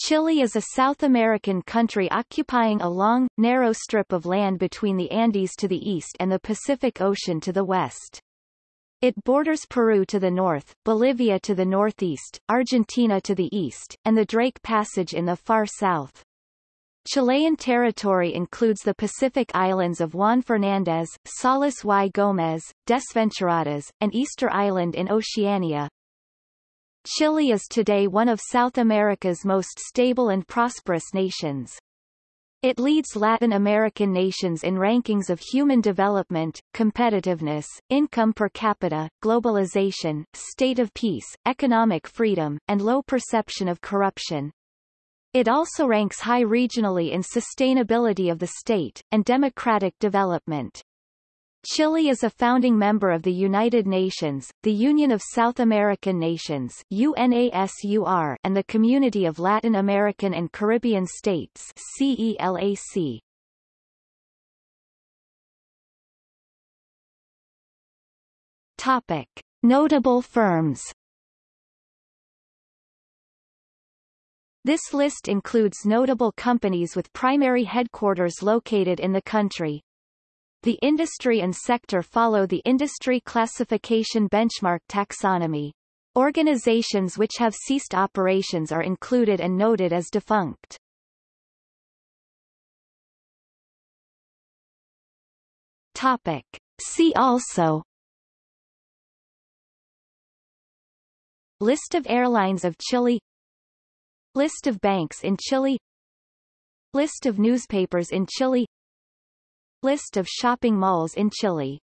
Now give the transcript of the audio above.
Chile is a South American country occupying a long, narrow strip of land between the Andes to the east and the Pacific Ocean to the west. It borders Peru to the north, Bolivia to the northeast, Argentina to the east, and the Drake Passage in the far south. Chilean territory includes the Pacific islands of Juan Fernandez, Salas y Gómez, Desventuradas, and Easter Island in Oceania, Chile is today one of South America's most stable and prosperous nations. It leads Latin American nations in rankings of human development, competitiveness, income per capita, globalization, state of peace, economic freedom, and low perception of corruption. It also ranks high regionally in sustainability of the state, and democratic development. Chile is a founding member of the United Nations, the Union of South American Nations UNASUR, and the Community of Latin American and Caribbean States CELAC. Topic. Notable firms This list includes notable companies with primary headquarters located in the country. The industry and sector follow the industry classification benchmark taxonomy. Organizations which have ceased operations are included and noted as defunct. Topic. See also List of airlines of Chile List of banks in Chile List of newspapers in Chile List of shopping malls in Chile